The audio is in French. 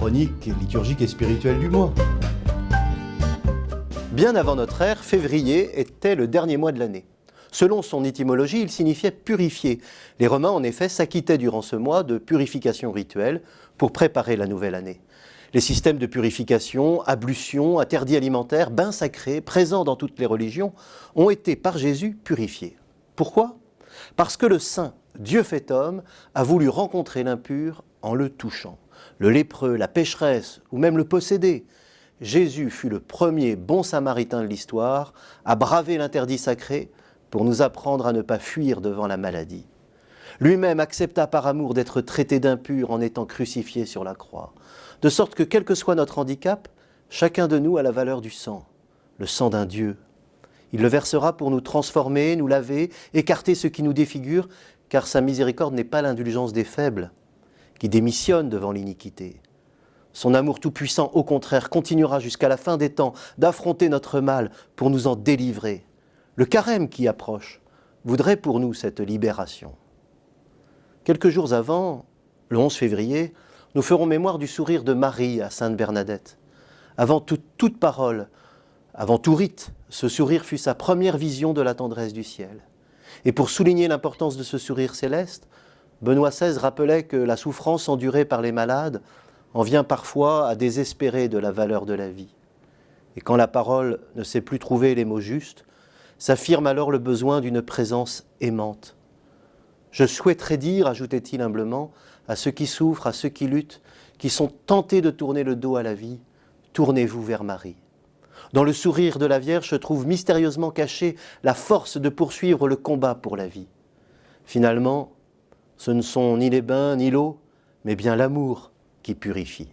chronique, liturgique et spirituelle du mois. Bien avant notre ère, février était le dernier mois de l'année. Selon son étymologie, il signifiait purifier. Les Romains, en effet, s'acquittaient durant ce mois de purification rituelle pour préparer la nouvelle année. Les systèmes de purification, ablution, interdits alimentaires, bains sacrés, présents dans toutes les religions, ont été par Jésus purifiés. Pourquoi? Parce que le Saint, Dieu fait homme, a voulu rencontrer l'impur en le touchant. Le lépreux, la pécheresse ou même le possédé. Jésus fut le premier bon samaritain de l'histoire à braver l'interdit sacré pour nous apprendre à ne pas fuir devant la maladie. Lui-même accepta par amour d'être traité d'impur en étant crucifié sur la croix, de sorte que quel que soit notre handicap, chacun de nous a la valeur du sang, le sang d'un Dieu. Il le versera pour nous transformer, nous laver, écarter ce qui nous défigure, car sa miséricorde n'est pas l'indulgence des faibles, qui démissionnent devant l'iniquité. Son amour tout-puissant, au contraire, continuera jusqu'à la fin des temps d'affronter notre mal pour nous en délivrer. Le carême qui approche voudrait pour nous cette libération. Quelques jours avant, le 11 février, nous ferons mémoire du sourire de Marie à Sainte Bernadette. Avant toute parole, avant tout rite, ce sourire fut sa première vision de la tendresse du ciel. Et pour souligner l'importance de ce sourire céleste, Benoît XVI rappelait que la souffrance endurée par les malades en vient parfois à désespérer de la valeur de la vie. Et quand la parole ne sait plus trouver les mots justes, s'affirme alors le besoin d'une présence aimante. Je souhaiterais dire, ajoutait-il humblement, à ceux qui souffrent, à ceux qui luttent, qui sont tentés de tourner le dos à la vie, tournez-vous vers Marie. Dans le sourire de la Vierge se trouve mystérieusement cachée la force de poursuivre le combat pour la vie. Finalement, ce ne sont ni les bains ni l'eau, mais bien l'amour qui purifie.